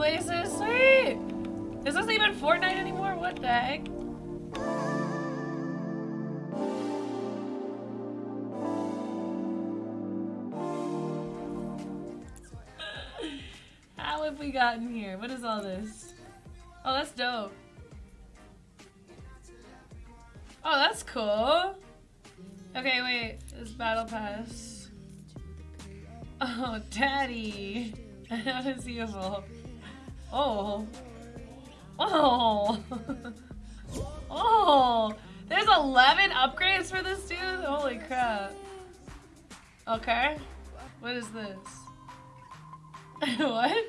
places. Sweet. This Is this even Fortnite anymore? What the heck? How have we gotten here? What is all this? Oh, that's dope. Oh, that's cool. Okay, wait. This battle pass. Oh, daddy. that is evolve? Oh. Oh. oh. There's 11 upgrades for this dude? Holy crap. Okay. What is this? what?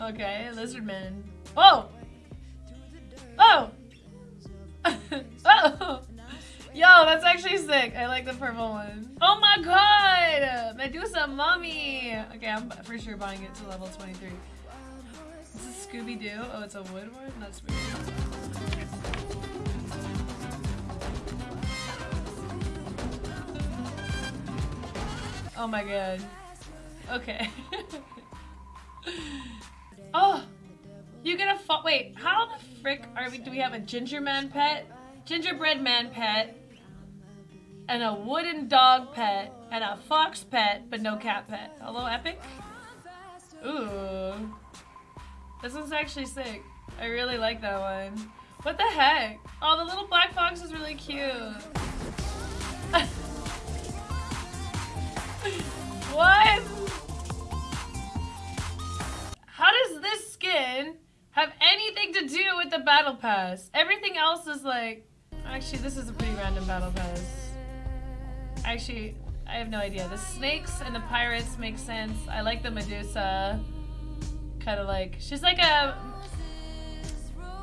Okay, lizardman. Oh! Oh! oh! Yo, that's actually sick. I like the purple one. Oh my god! Medusa Mummy! Okay, I'm for sure buying it to level 23. This is Scooby-Doo. Oh, it's a wood one? That's weird. Oh my god. Okay. oh! You get a fo- wait, how the frick are we- do we have a ginger man pet? Gingerbread man pet, and a wooden dog pet, and a fox pet, but no cat pet. Hello, Epic? Ooh. This one's actually sick. I really like that one. What the heck? Oh, the little black fox is really cute. what? How does this skin have anything to do with the battle pass? Everything else is like... Actually, this is a pretty random battle pass. Actually, I have no idea. The snakes and the pirates make sense. I like the Medusa. Kind of like... She's like a...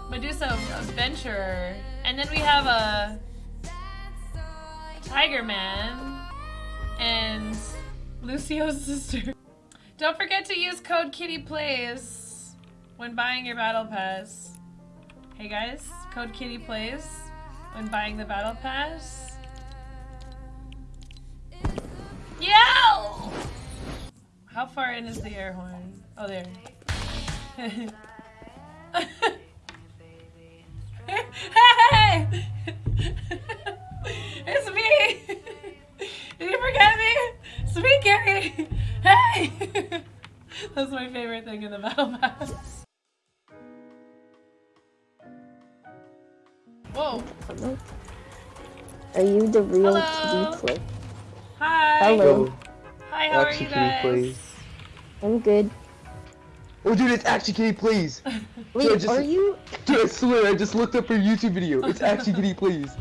Medusa adventurer. And then we have a... Tiger Man. And... Lucio's sister. Don't forget to use code Kitty KittyPlays when buying your battle pass. Hey guys, code Kitty KittyPlays when buying the battle pass. Yo! How far in is the air horn? Oh, there. Hey! it's me! Did you forget me? Sweet Gary! Hey! That's my favorite thing in the battle pass. Whoa. Hello? Are you the real Hello. kitty? Hi. Hello. Hi, how are you you guys? please? I'm good. Oh, dude, it's actually Kitty Plays. Wait, I just- are you? Dude, I swear, I just looked up her YouTube video. It's actually Kitty Plays.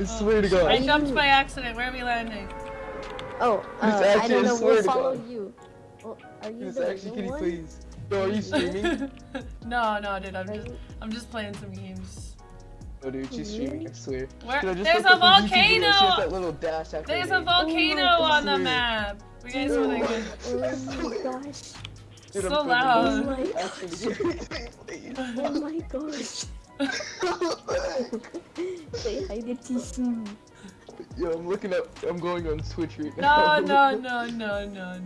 I swear to God. I jumped by accident. Where are we landing? Oh, uh, It's I don't I know. swear We'll to follow God. you. Well, are you It's actually Kitty one? Please. Yo, are you streaming? no, no, dude. I'm Are just, you- I'm just playing some games. No, dude, she's streaming. I swear. Where? Dude, I There's a up her YouTube video, She has volcano. that little dash There's a name. volcano God, on the map. You guys Dude. were like, Oh my gosh! Dude, so loud. Oh my Actually, Kitty Plays. Oh my gosh! Say hi to Tisu. Yo, I'm looking up. I'm going on Twitch right now. no, no, no, no, no.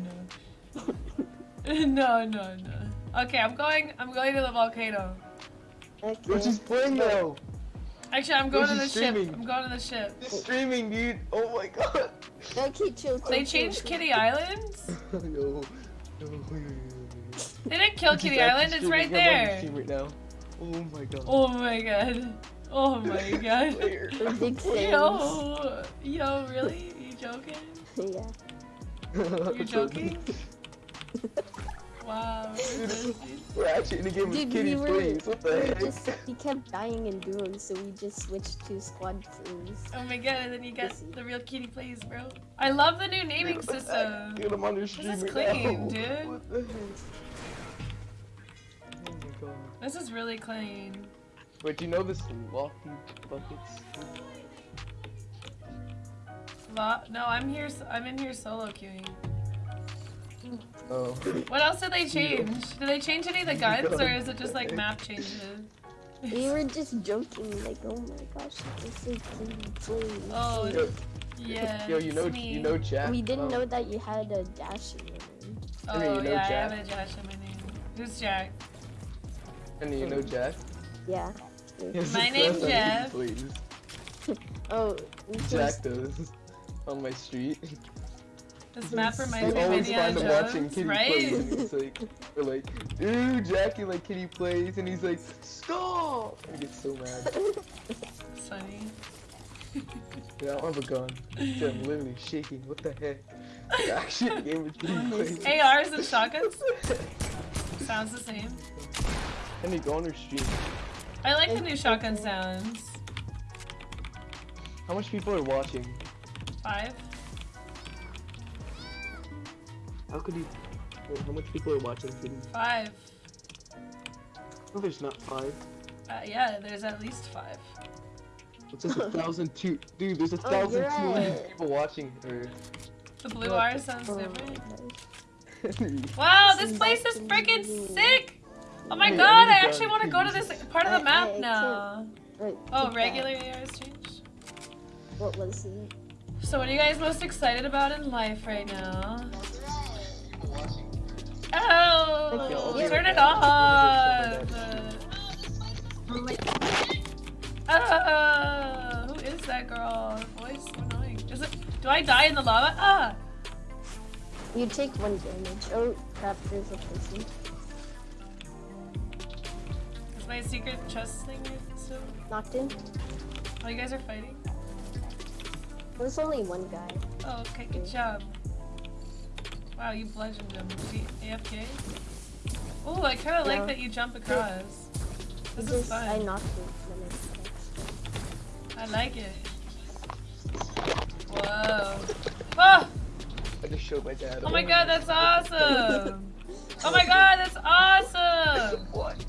no, no, no. no. Okay, I'm going. I'm going to the volcano. Okay. Yo, she's playing now. Actually, I'm going to the she's ship. I'm going to the ship. She's streaming, dude. Oh my God. Okay, chill. chill They changed chill. Kitty Islands. yo, yo, yo, yo, yo. They didn't kill She's Kitty Island. It's right streaming. I'm on there. stream right now. Oh my God. Oh my god. Oh my god. Player. We're big. Yo, yo, really? You joking? yeah. You're joking? Wow. We're actually in the game with Dude, Kitty we were, Please. What the were heck? just, we kept dying in duos, so we just switched to squad kills. Oh my god, and then you got the real kitty plays, bro. I love the new naming Dude, what the heck? system. Get I'm on your stream is right clean, now. dude. What the heck? Oh my god. This is really clean. Wait, do you know this lofty buckets? Lo- no, I'm here. s- I'm in here solo queuing. Oh. What else did they change? Did they change any of the guns, or is it just like map changes? We were just joking, like, oh my gosh, this is clean, clean. Oh, Yo, yeah. yo, you know, me. you know, Jack. We didn't um, know that you had a dash in your name. Oh Okay, you know yeah, I have a Josh in my name. Who's Jack? And you know Jack? Yeah. My name's how he Jeff. plays. Oh, Jack does. On my street. This map reminds me of Indiana him watching Jones, Kitty right? plays and he's like, we're like, ooh, Jackie like Kitty plays and he's like, stop! And he gets so mad. It's funny. Yeah, I don't have a gun. So I'm literally shaking. What the heck? The action game is Kitty plays. ARs and shotguns sounds the same. You go on her stream. I like the new shotgun sounds. How much people are watching? Five. How could you? Wait, how much people are watching Kitty? Five. No, there's not five. Uh, yeah, there's at least five. It says a thousand two. Dude, there's a Oh, thousand you're two hundred right. people watching her. The blue What? R sounds Oh, different. Wow, this place is freaking sick! Oh my god, I'm I done. actually want to go to this part of the map now. Oh, keep regular ARs changed. that. What was it? So what are you guys most excited about in life right now? Turn it off! Oh, who is that girl? Her voice so annoying. Is it? Do I die in the lava? Ah! You take one damage. Oh crap, there's a person. Is my secret chest thing still? Knocked in. Oh, you guys are fighting? There's only one guy. Oh, okay, good job. Wow, you bludgeoned him. Is he AFK? Oh, I kind of Yeah. like that you jump across. This is Just, I fun. knocked him when I I like it. Whoa. Oh! I just showed my dad. Oh my god, that's awesome! Oh my god, that's awesome! What?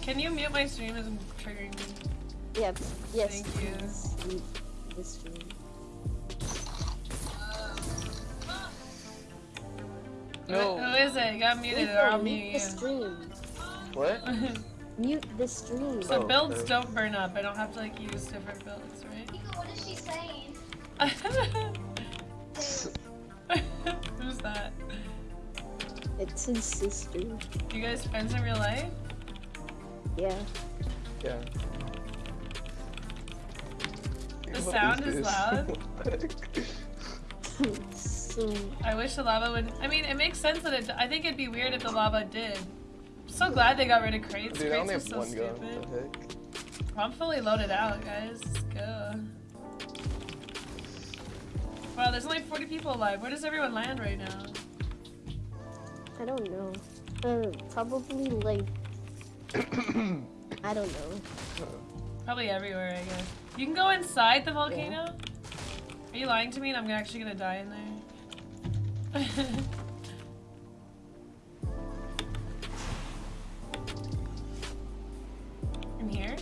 Can you mute my stream as I'm triggering me? Yep. Yes. Thank you. please. Mute the stream. No. Who is it? You got muted or I'll mute mute the stream. What? Mute the stream. so Oh, builds okay. don't burn up. I don't have to like use different builds, right? What is she saying? Who's that? It's his sister. You guys friends in real life? Yeah. Yeah. The What sound is this? loud. so I wish the lava would. I mean, it makes sense that it. I think it'd be weird if the lava did. I'm so glad they got rid of crates. Dude, I only crates have are so one gun. stupid. What the heck? I'm fully loaded out, guys. Let's go. Wow, there's only 40 people alive. Where does everyone land right now? I don't know. Uh, probably like I don't know. Probably everywhere, I guess. You can go inside the volcano? Are you lying to me and I'm actually gonna die in there? in here?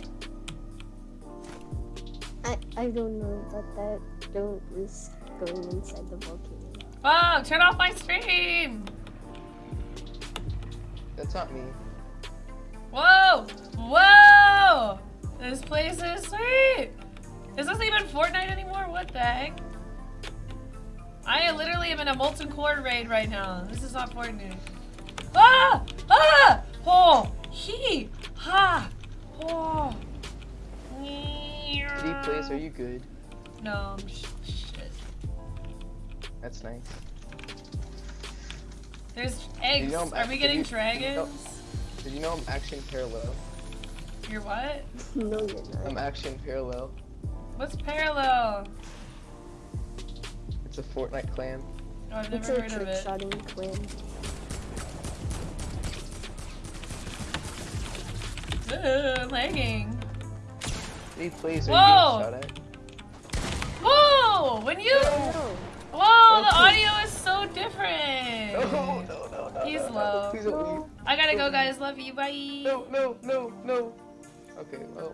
I I don't know about that. Don't risk going inside the volcano. Whoa, turn off my stream! That's not me. Whoa! Whoa! This place is sweet! Is this even Fortnite anymore? What the heck? I literally am in a molten core raid right now. This is not Fortnite. Ah! Ah! Oh! He! Ha! Oh! Kitty plays, are you good? No, I'm sh- shit. That's nice. There's eggs. know Are we getting did you- did you know- dragons? Did you know I'm action parallel? You're what? no, you're not. I'm not. action parallel. What's parallel? It's a Fortnite clan. Oh, I've It's never a heard of trick shotting clan. Ooh, lagging. Kitty plays, are Whoa! you getting shot at? Whoa! When you. No. Whoa, the audio is so different. No, no, no, no. He's no, no, low. Please don't leave. I gotta go, guys. Love you. Bye. No, no, no, no. Okay, well.